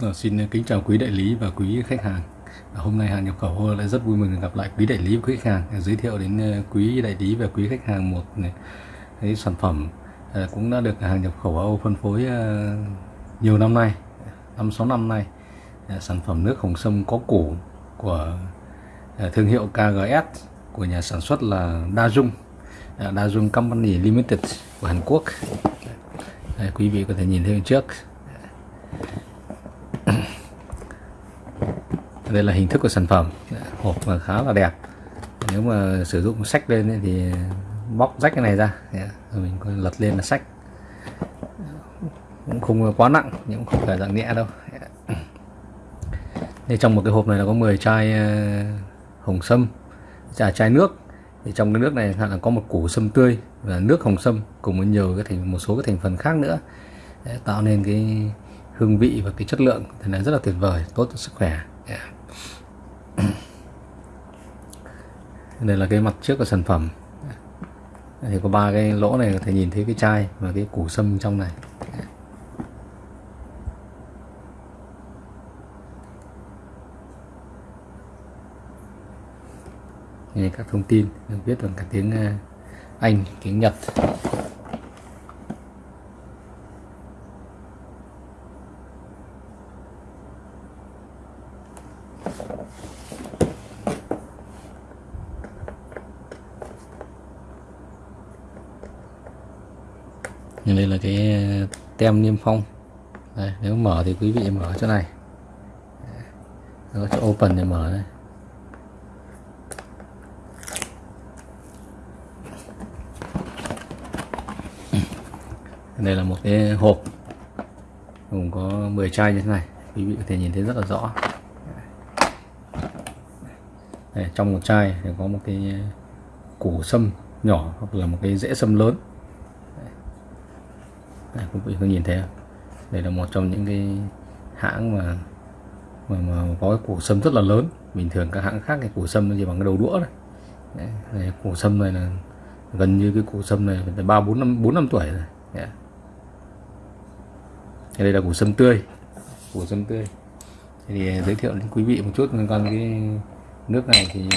Ờ, xin kính chào quý đại lý và quý khách hàng. À, hôm nay hàng nhập khẩu lại rất vui mừng gặp lại quý đại lý và quý khách hàng à, giới thiệu đến ờ, quý đại lý và quý khách hàng một cái sản phẩm à, cũng đã được hàng nhập khẩu Âu phân phối ờ, nhiều năm nay, năm sáu năm nay. À, sản phẩm nước hồng sâm có củ của à, thương hiệu KGS của nhà sản xuất là Dajung, Dajung Company Limited của Hàn Quốc. Đây, quý vị có thể nhìn thấy trước đây là hình thức của sản phẩm. Hộp mà khá là đẹp. Nếu mà sử dụng sách lên thì bóc rách cái này ra. Rồi mình lật lên là sách. Cũng không quá nặng, nhưng cũng không phải dạng nhẹ đâu. Đây trong một cái hộp này là có 10 chai ờ, hồng sâm trà chai nước. Thì trong cái nước này là có một củ sâm tươi và nước hồng sâm cùng với nhiều cái thành, một số cái thành phần khác nữa. Để tạo nên cái hương vị và cái chất lượng. Thì là rất là tuyệt vời, tốt cho sức khỏe. Yeah. đây là cái mặt trước của sản phẩm. Thì có ba cái lỗ này có thể nhìn thấy cái chai và cái củ sâm trong này. Các thông tin được viết bằng cả tiếng à, Anh, tiếng Nhật. Đây là cái ờ, tem niêm phong. Đây, nếu mở thì quý vị mở chỗ này. Có chỗ open để mở đây. Đây là một cái hộp. Gồm có 10 chai như thế này. Quý vị có thể nhìn thấy rất là rõ. Đây, trong một chai thì có một cái củ sâm nhỏ hoặc là một cái rễ sâm lớn đây, quý vị có nhìn thấy không? đây là một trong những cái hãng mà mà, mà có cái củ sâm rất là lớn. Bình thường các hãng khác cái củ sâm nó chỉ bằng cái đầu đũa đấy, đấy đây, củ sâm này là gần như cái củ sâm này phải ba bốn năm bốn năm tuổi rồi. Yeah đây là củ sâm tươi. Củ sâm tươi. Thì giới thiệu đến quý vị một chút liên quan cái nước này thì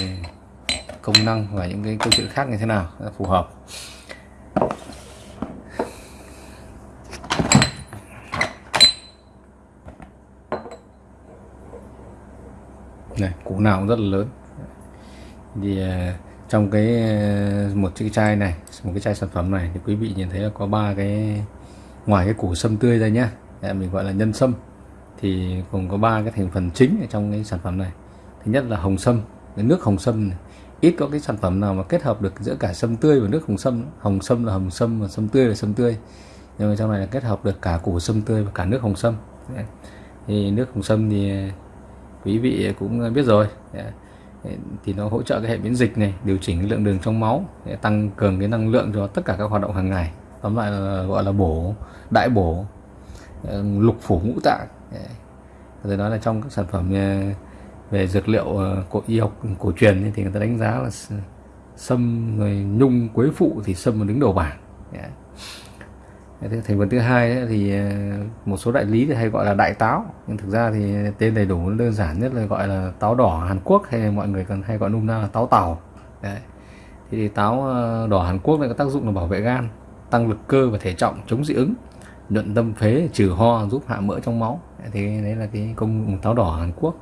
công năng và những cái câu chuyện khác như thế nào phù hợp. Này, củ nào cũng rất là lớn. Thì à, trong cái à, một chiếc chai này, một cái chai sản phẩm này thì quý vị nhìn thấy là có ba cái, ngoài cái củ sâm tươi ra nhá à, mình gọi là nhân sâm, thì gồm có ba cái thành phần chính ở trong cái sản phẩm này. Thứ nhất là hồng sâm, cái nước hồng sâm này. ít có cái sản phẩm nào mà kết hợp được giữa cả sâm tươi và nước hồng sâm hồng sâm là hồng sâm và sâm tươi là sâm tươi. Nhưng mà trong này là kết hợp được cả củ sâm tươi và cả nước hồng sâm. Thì nước hồng sâm thì quý vị cũng biết rồi. Dạ. Thì nó hỗ trợ cái hệ miễn dịch này, điều chỉnh cái lượng đường trong máu để tăng cường cái năng lượng cho tất cả các hoạt động hàng ngày. Tóm lại là gọi là bổ, đại bổ dạ, lục phủ ngũ tạng rồi nói là trong các sản phẩm về dược liệu ờ, cổ y học, cổ truyền thì người ta đánh giá là sâm, rồi nhung, quế phụ thì sâm đứng đầu bảng thành phần thứ hai thì ờ, một số đại lý thì hay gọi là đại táo. Nhưng thực ra thì tên đầy đủ đơn giản nhất là gọi là táo đỏ Hàn Quốc hay mọi người còn hay gọi nôm na là táo tàu. Đấy. thì táo ờ, đỏ Hàn Quốc này có tác dụng là bảo vệ gan, tăng lực cơ và thể trọng, chống dị ứng, nhuận tâm phế, trừ ho, giúp hạ mỡ trong máu. Thì đấy là cái công táo đỏ Hàn Quốc.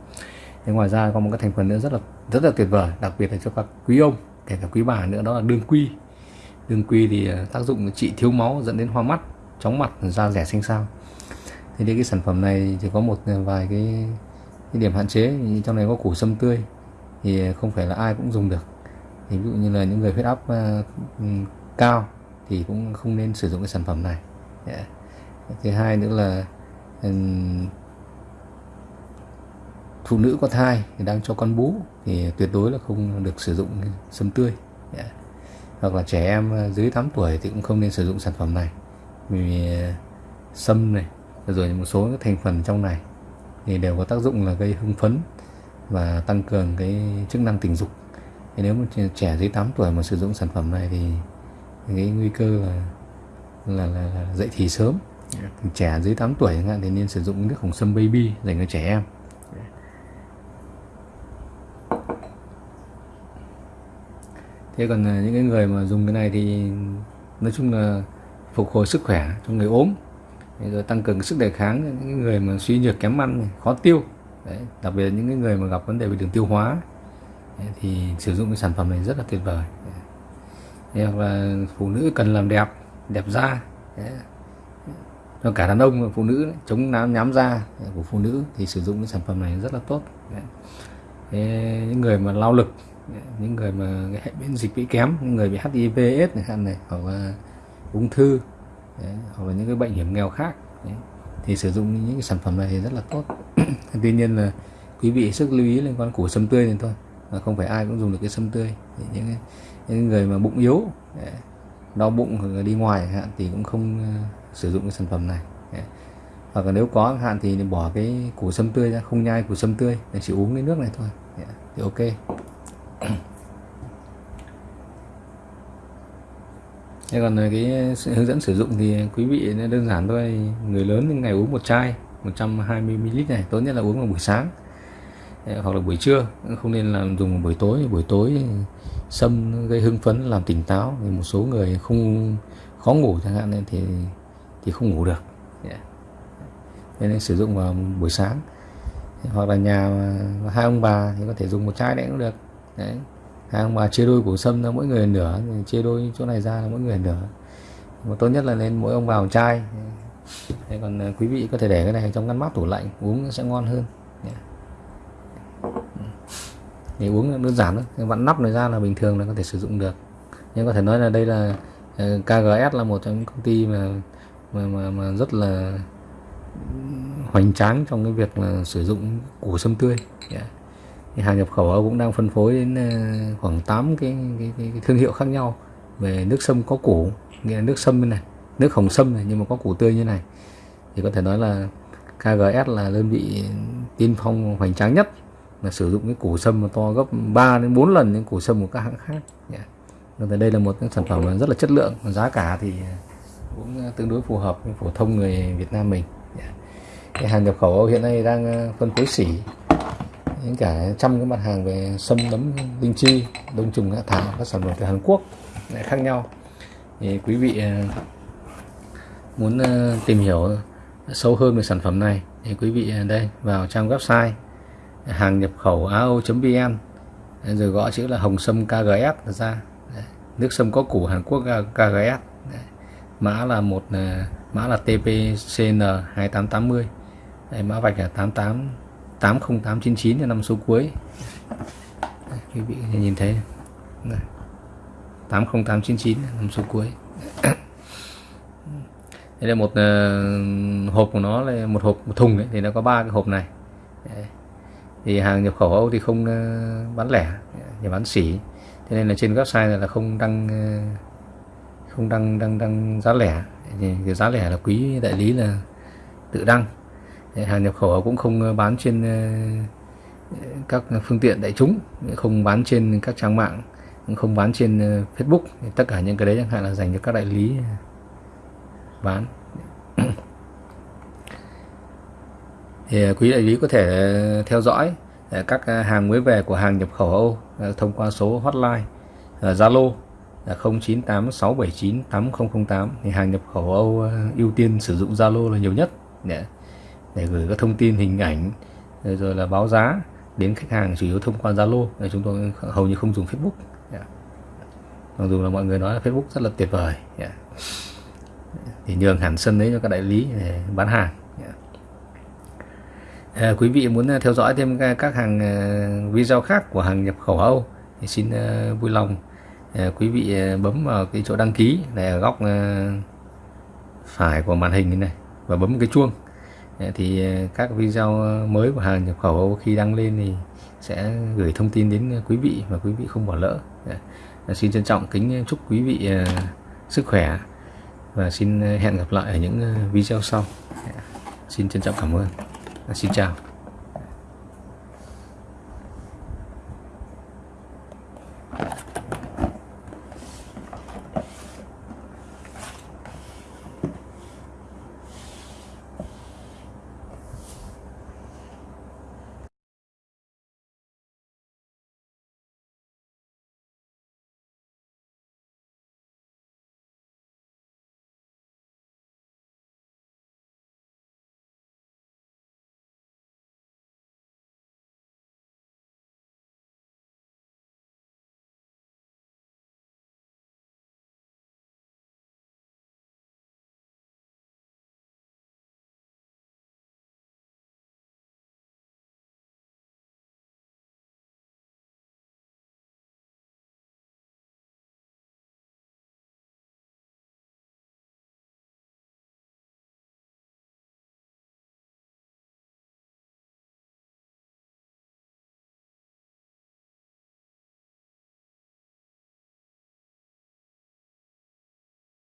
Thì ngoài ra còn một cái thành phần nữa rất là rất là tuyệt vời, đặc biệt là cho các quý ông, kể cả quý bà nữa, đó là đương quy đương quy thì à, tác dụng trị thiếu máu dẫn đến hoa mắt chóng mặt da rẻ xanh xao. Thì đây cái sản phẩm này chỉ có một à, vài cái, cái điểm hạn chế trong này có củ sâm tươi thì không phải là ai cũng dùng được. Thì ví dụ như là những người huyết áp uh, cao thì cũng không nên sử dụng cái sản phẩm này. Yeah thứ hai nữa là ừ, phụ nữ có thai thì đang cho con bú thì tuyệt đối là không được sử dụng sâm tươi. Yeah hoặc là trẻ em dưới 8 tuổi thì cũng không nên sử dụng sản phẩm này. Vì sâm này rồi một số các thành phần trong này thì đều có tác dụng là gây hưng phấn và tăng cường cái chức năng tình dục. Thì nếu mà trẻ dưới 8 tuổi mà sử dụng sản phẩm này thì cái nguy cơ là là, là, là dậy thì sớm. Trẻ dưới 8 tuổi chẳng hạn thì nên sử dụng nước hồng sâm baby dành cho trẻ em thế còn à, những cái người mà dùng cái này thì nói chung là phục hồi sức khỏe cho người ốm. Rồi tăng cường sức đề kháng cho những người mà suy nhược kém ăn khó tiêu. Đấy, đặc biệt là những cái người mà gặp vấn đề về đường tiêu hóa. Đấy, thì sử dụng cái sản phẩm này rất là tuyệt vời. Đấy, hoặc là phụ nữ cần làm đẹp đẹp da. Đấy. cho cả đàn ông và phụ nữ chống nám nhám da của phụ nữ thì sử dụng cái sản phẩm này rất là tốt. Đấy. Thế những người mà lao lực những người mà cái hệ miễn dịch bị kém những người bị HIV AIDS này, hạn này hoặc là ung thư đấy, hoặc là những cái bệnh hiểm nghèo khác đấy, thì sử dụng những cái sản phẩm này thì rất là tốt. Tuy nhiên là quý vị sức lưu ý liên quan củ sâm tươi này thôi mà không phải ai cũng dùng được cái sâm tươi. Thì những những người mà bụng yếu đấy, đau bụng hoặc là đi ngoài hạn thì cũng không uh, sử dụng cái sản phẩm này đấy. hoặc là nếu có hạn thì bỏ cái củ sâm tươi ra không nhai củ sâm tươi để chỉ uống cái nước này thôi đấy, thì ok. Thế còn ờ, cái hướng dẫn sử dụng thì quý vị đơn giản thôi. Người lớn ngày uống một chai 120ml này, tốt nhất là uống vào buổi sáng. Ờ, hoặc là buổi trưa, không nên là dùng vào buổi tối. Buổi tối sâm gây hưng phấn, làm tỉnh táo. Thì một số người không, khó ngủ chẳng hạn thì thì không ngủ được. Dạ. Nên sử dụng vào buổi sáng. Hoặc là nhà hai ông bà thì có thể dùng một chai đấy cũng được đấy. Hàng mà chia đôi củ sâm ra mỗi người nửa chia đôi chỗ này ra là mỗi người nửa. Mà tốt nhất là nên mỗi ông vào chai. Thế còn à, quý vị có thể để cái này trong ngăn mát tủ lạnh uống sẽ ngon hơn. Để uống đơn giản thôi vặn nắp này ra là bình thường là có thể sử dụng được. Nhưng có thể nói là đây là à, KGS là một trong những công ty mà mà mà, mà rất là ừ, hoành tráng trong cái việc là sử dụng củ sâm tươi. Yeah thì hàng nhập khẩu cũng đang phân phối đến ờ, khoảng 8 cái, cái, cái, cái thương hiệu khác nhau. Về nước sâm có củ nghĩa là nước sâm này nước hồng sâm này nhưng mà có củ tươi như này. Thì có thể nói là KGS là đơn vị tiên phong hoành tráng nhất là sử dụng cái củ sâm mà to gấp 3 đến 4 lần những củ sâm của các hãng khác. Yeah. Nên đây là một cái sản phẩm rất là chất lượng giá cả thì cũng tương đối phù hợp với phổ thông người Việt Nam mình. Yeah. cái hàng nhập khẩu hiện nay đang ờ, phân phối xỉ những cả trăm cái mặt hàng về sâm nấm linh chi đông trùng hạ thảo các sản phẩm từ Hàn Quốc lại khác nhau. Thì quý vị à, muốn à, tìm hiểu sâu hơn về sản phẩm này thì quý vị à, đây vào trang website hàng nhập khẩu ao.vn rồi gõ chữ là hồng sâm KGS ra. Nước sâm có củ Hàn Quốc KGS mã là một mã là TPCN 2880 Đây, mã vạch là 88 80899 là năm số cuối. Đây, quý vị nhìn thấy. Này. 80899 là năm số cuối. Đây là một uh, hộp của nó là một hộp một thùng ấy, thì nó có ba cái hộp này. Đấy. thì hàng nhập khẩu Âu thì không uh, bán lẻ chỉ bán sỉ thế nên là trên website này là không đăng uh, không đăng đăng đăng giá lẻ. Thì cái giá lẻ là quý đại lý là tự đăng hàng nhập khẩu cũng không ờ, bán trên ờ, các phương tiện đại chúng, không bán trên các trang mạng không bán trên ờ, Facebook. Tất cả những cái đấy chẳng hạn là dành cho các đại lý bán. Thì quý đại lý có thể theo dõi các hàng mới về của hàng nhập khẩu Âu thông qua số hotline Zalo, là 0986798008 thì hàng nhập khẩu Âu ưu tiên sử dụng Zalo là nhiều nhất. Yeah để gửi các thông tin hình ảnh rồi, rồi là báo giá đến khách hàng chủ yếu thông qua Zalo để chúng tôi hầu như không dùng Facebook yeah. mặc dù là mọi người nói là Facebook rất là tuyệt vời yeah. thì nhường hẳn sân đấy cho các đại lý để bán hàng yeah. à, quý vị muốn à, theo dõi thêm các hàng à, video khác của hàng nhập khẩu Âu thì xin à, vui lòng à, quý vị bấm vào cái chỗ đăng ký này ở góc phải của màn hình này và bấm cái chuông thì ờ, các video ờ, mới của hàng nhập khẩu khi đăng lên thì sẽ gửi thông tin đến ờ, quý vị và quý vị không bỏ lỡ. Dạ. Xin trân trọng kính chúc quý vị sức khỏe và xin hẹn gặp lại ở những video sau. Dạ. Xin trân trọng cảm ơn. Xin chào.